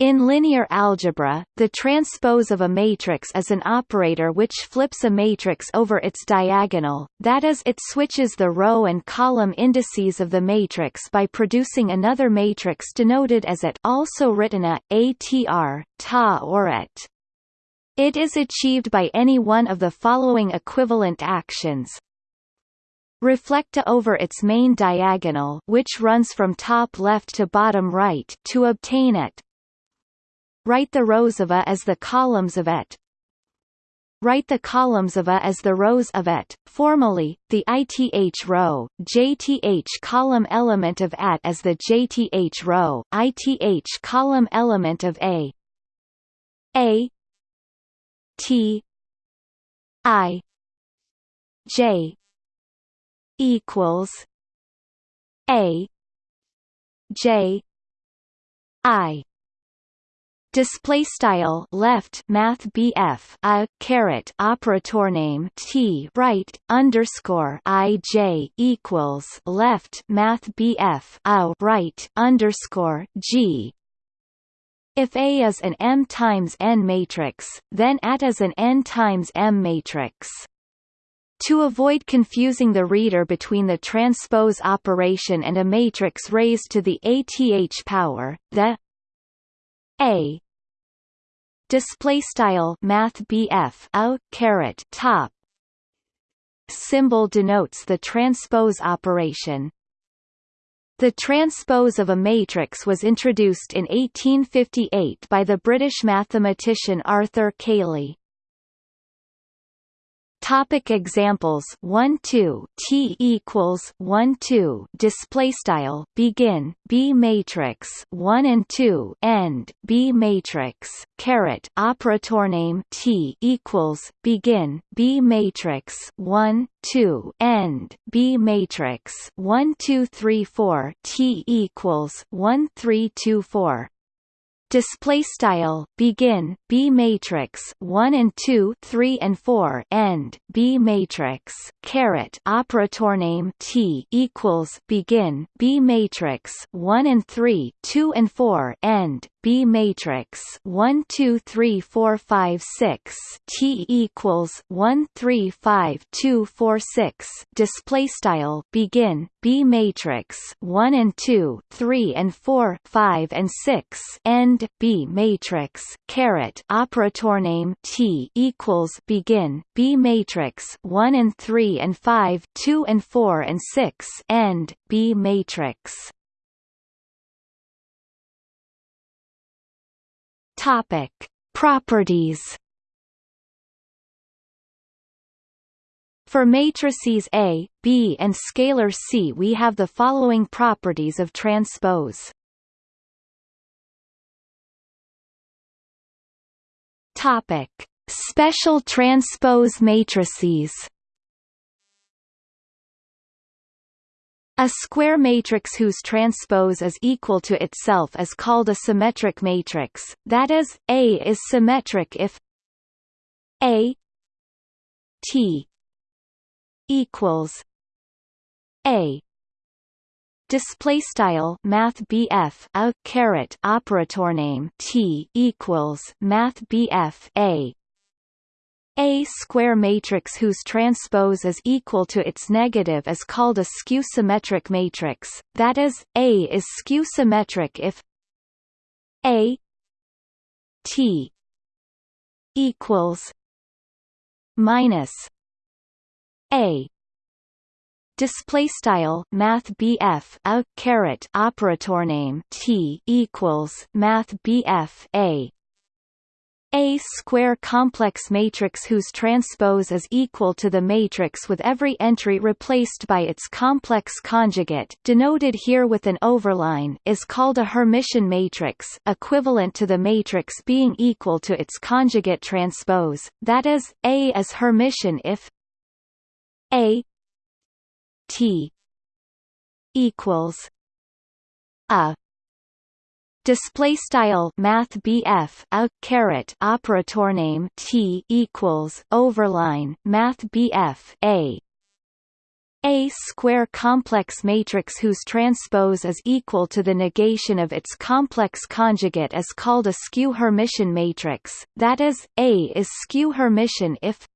In linear algebra, the transpose of a matrix is an operator which flips a matrix over its diagonal, that is it switches the row and column indices of the matrix by producing another matrix denoted as it also written a, atr, ta or et. It is achieved by any one of the following equivalent actions. Reflecta over its main diagonal which runs from top left to bottom right to obtain it, Write the rows of A as the columns of et. Write the columns of A as the rows of et. Formally, the ith row, jth column element of at as the jth row, ith column element of A. A. T. I. J. equals A. J. I display style left math BF a caret operator name T right underscore I J equals left math BF a right underscore G if A is an M times N matrix, then AT is an N times M matrix. To avoid confusing the reader between the transpose operation and a matrix raised to the ATH power, the A display style math BF a caret top symbol denotes the transpose operation. The transpose of a matrix was introduced in 1858 by the British mathematician Arthur Cayley. Topic examples. 1 2 T equals 1 2 display style. Begin. B matrix. 1 and 2 end. B matrix. Caret. Operator name. T equals. Begin. B matrix. 1 2 end. B matrix. 1 2 3 4 T equals 1 3 2 4 display style begin B matrix 1 and 2 3 and 4 end B matrix caret operator name T equals begin B matrix 1 and 3 2 and 4 end B matrix 1 2 3 4 5 6 T equals 1 3 5 2 4 6 display style begin B matrix 1 and 2 3 and 4 5 and 6 end B matrix caret operator name T equals begin B matrix 1 and 3 and 5 2 and 4 and 6 end B matrix Topic: Properties. For matrices A, B and scalar C we have the following properties of transpose. Topic: Special transpose matrices. A square matrix whose transpose is equal to itself is called a symmetric matrix, that is, A is symmetric if A T equals A. Display style math BF a caret operator name T equals math BF A a square matrix whose transpose is equal to its negative is called a skew-symmetric matrix, that is, A is skew-symmetric if A T equals minus A. Display style math BF a caret operator name T equals math BF A a square complex matrix whose transpose is equal to the matrix with every entry replaced by its complex conjugate denoted here with an overline is called a Hermitian matrix equivalent to the matrix being equal to its conjugate transpose, that is, A is Hermitian if A T equals a display style math BF a caret operator name T equals overline math BF a. A square complex matrix whose transpose is equal to the negation of its complex conjugate is called a skew Hermitian matrix, that is, A is skew Hermitian if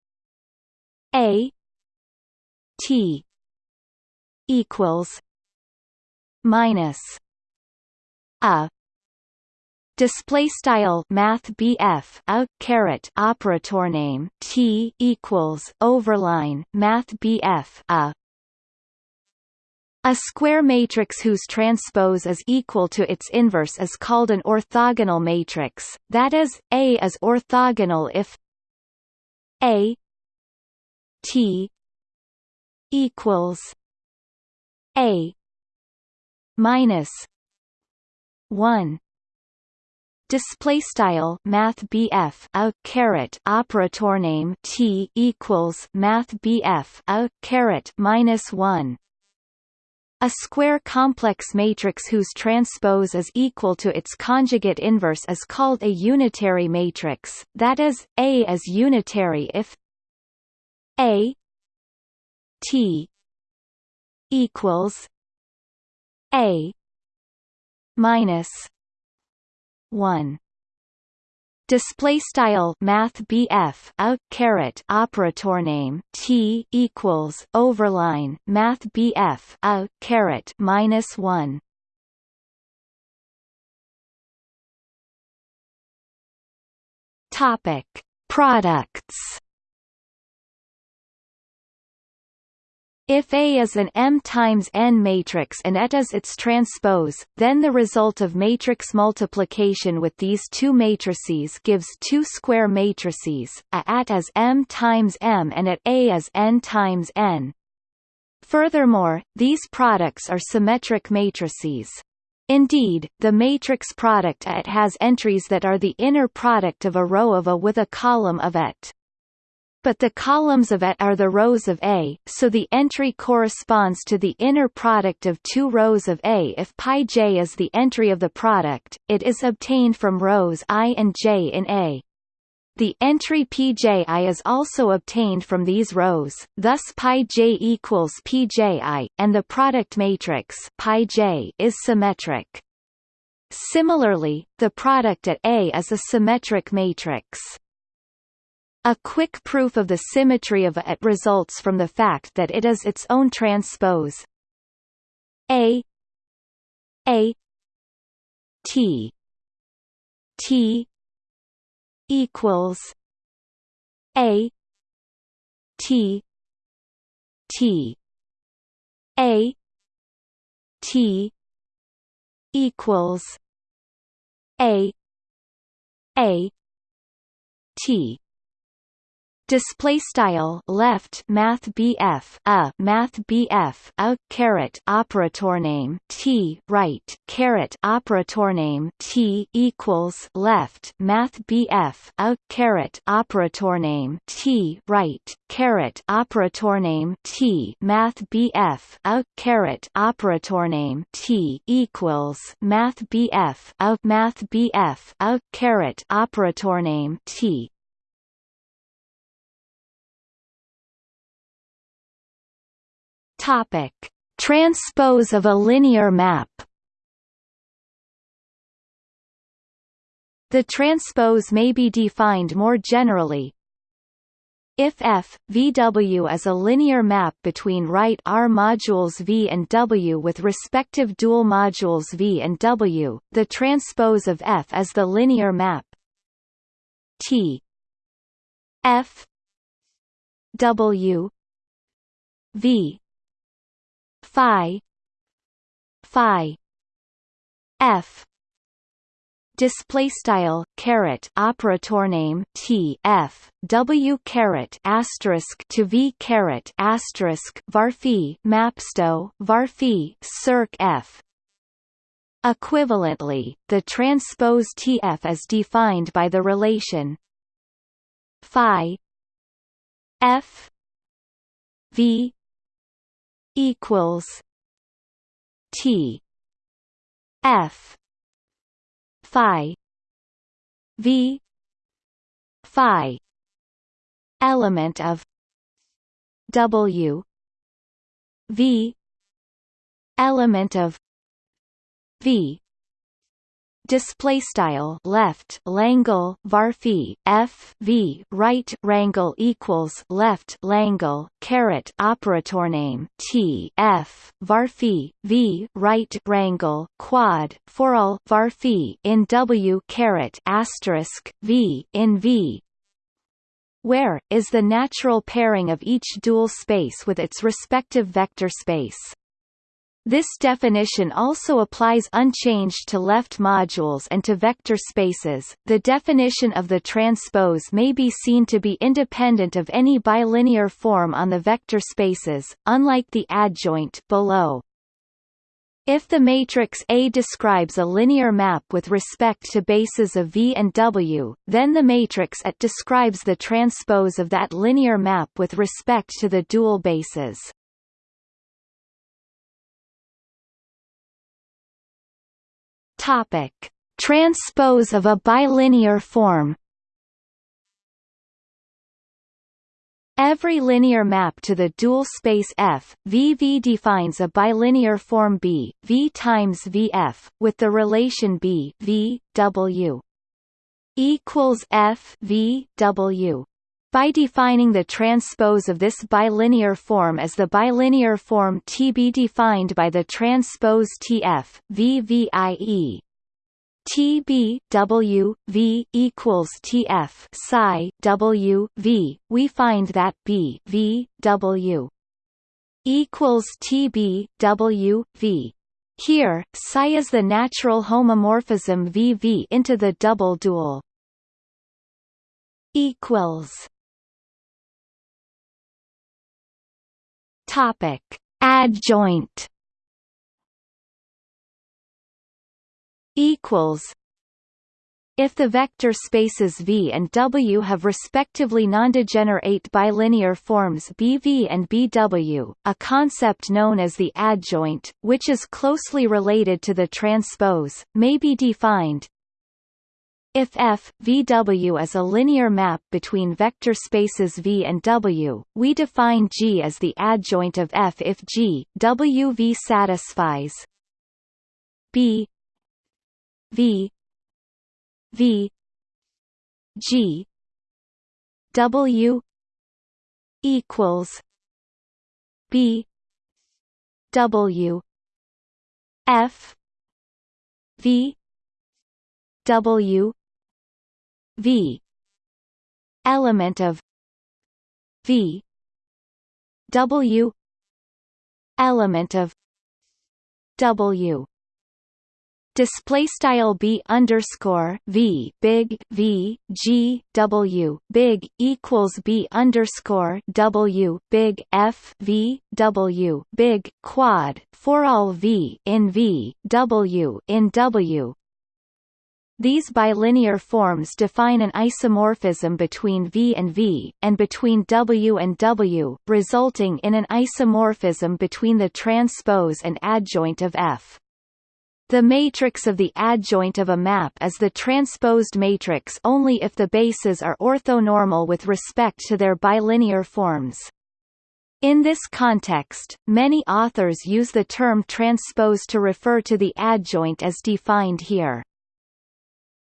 A T equals minus a display style math BF a caret operator name T equals overline math BF a. A square matrix whose transpose is equal to its inverse is called an orthogonal matrix, that is, A is orthogonal if A T equals A minus 1 display style math a caret operator name T equals math a caret minus 1 a square complex matrix whose transpose is equal to its conjugate inverse is called a unitary matrix, that is, A is unitary if A T equals A minus 1 display style math BF a caret operator name T equals overline math BF a caret minus 1 topic. Products If A is an M times N matrix and Et is its transpose, then the result of matrix multiplication with these two matrices gives two square matrices, A at as M times M and at A as N times N. Furthermore, these products are symmetric matrices. Indeed, the matrix product AT has entries that are the inner product of a row of A with a column of AT but the columns of it are the rows of A, so the entry corresponds to the inner product of two rows of A. If pi j is the entry of the product, it is obtained from rows i and j in A. The entry pji is also obtained from these rows, thus pi j equals pji, and the product matrix pi j is symmetric. Similarly, the product at A is a symmetric matrix. A quick proof of the symmetry of A results from the fact that it is its own transpose. A. A. T. T. equals A. T. T. A. T. equals A. A. T display style left math BF a math BF a caret operator name T right caret operator name T equals left math BF a caret operator name T right caret operator name T math BF a caret operator name T equals math BF a math BF a caret operator name T Topic: Transpose of a linear map. The transpose may be defined more generally. If F, VW is a linear map between right R modules V and W with respective dual modules V and W, the transpose of F is the linear map. T. F. W. V phi. Phi. F. Display style caret operator name t f w caret asterisk to v caret asterisk varphi mapsto varphi circ f. Equivalently, the transpose TF is defined by the relation phi f v equals T F Phi V Phi element of W v element of v display style left langle varphi f v right rangle equals left langle caret operator name t f varphi v right rangle quad for all varphi in w caret asterisk v in v. Where is the natural pairing of each dual space with its respective vector space this definition also applies unchanged to left modules and to vector spaces. The definition of the transpose may be seen to be independent of any bilinear form on the vector spaces, unlike the adjoint below. If the matrix A describes a linear map with respect to bases of V and W, then the matrix A describes the transpose of that linear map with respect to the dual bases. Topic: Transpose of a bilinear form. Every linear map to the dual space F, VV defines a bilinear form B, V times VF, with the relation B, V, W equals F V W. By defining the transpose of this bilinear form as the bilinear form TB defined by the transpose TF, VVIE, TB W V equals TF psi W V. We find that B V W equals TB W V. Here psi is the natural homomorphism VV into the double dual equals Topic: Adjoint. Equals. If the vector spaces V and W have respectively nondegenerate bilinear forms BV and BW, a concept known as the adjoint, which is closely related to the transpose, may be defined if F, VW is a linear map between vector spaces V and W, we define G as the adjoint of F if G, W V satisfies B V V G W equals B W F V W V. Element of V. W. Element of W. Display style b underscore v big v g w big equals b underscore w big f v w big quad for all v in v w in w these bilinear forms define an isomorphism between V and V, and between W and W, resulting in an isomorphism between the transpose and adjoint of F. The matrix of the adjoint of a map is the transposed matrix only if the bases are orthonormal with respect to their bilinear forms. In this context, many authors use the term transpose to refer to the adjoint as defined here.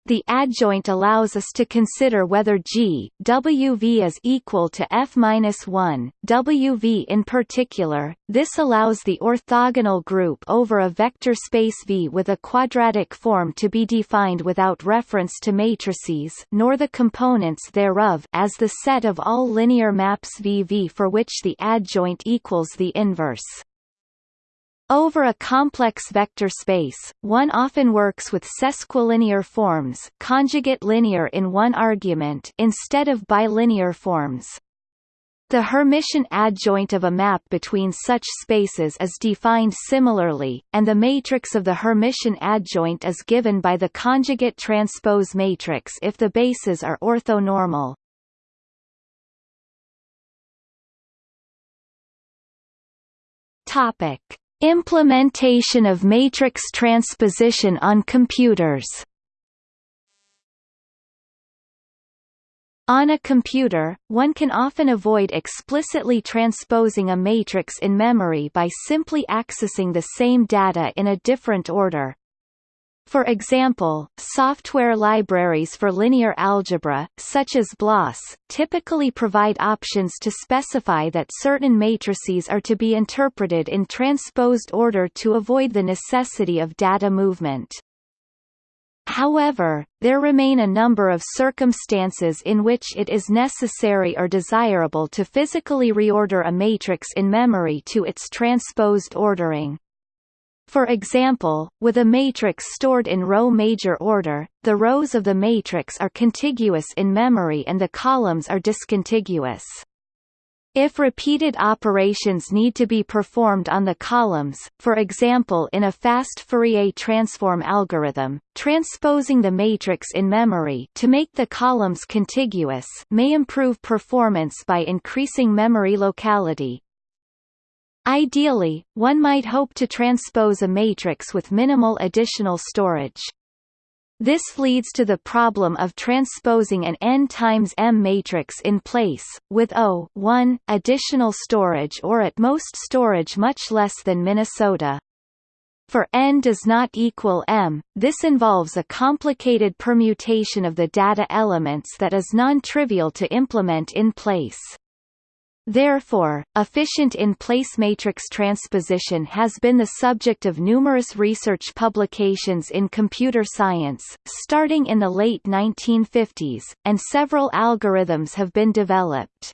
The adjoint allows us to consider whether G WV is equal to F-1 WV in particular. This allows the orthogonal group over a vector space V with a quadratic form to be defined without reference to matrices nor the components thereof as the set of all linear maps VV for which the adjoint equals the inverse. Over a complex vector space, one often works with sesquilinear forms conjugate linear in one argument instead of bilinear forms. The Hermitian adjoint of a map between such spaces is defined similarly, and the matrix of the Hermitian adjoint is given by the conjugate transpose matrix if the bases are orthonormal. Topic Implementation of matrix transposition on computers On a computer, one can often avoid explicitly transposing a matrix in memory by simply accessing the same data in a different order. For example, software libraries for linear algebra, such as BLAS, typically provide options to specify that certain matrices are to be interpreted in transposed order to avoid the necessity of data movement. However, there remain a number of circumstances in which it is necessary or desirable to physically reorder a matrix in memory to its transposed ordering. For example, with a matrix stored in row major order, the rows of the matrix are contiguous in memory and the columns are discontiguous. If repeated operations need to be performed on the columns, for example in a fast Fourier transform algorithm, transposing the matrix in memory to make the columns contiguous may improve performance by increasing memory locality. Ideally, one might hope to transpose a matrix with minimal additional storage. This leads to the problem of transposing an n times m matrix in place, with O 1 additional storage or at most storage much less than Minnesota. For n does not equal m, this involves a complicated permutation of the data elements that is non-trivial to implement in place. Therefore, efficient in-place matrix transposition has been the subject of numerous research publications in computer science, starting in the late 1950s, and several algorithms have been developed.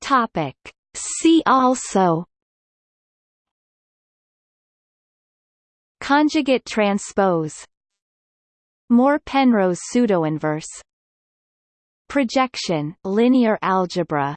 Topic. See also Conjugate transpose Moore-Penrose pseudoinverse. Projection linear algebra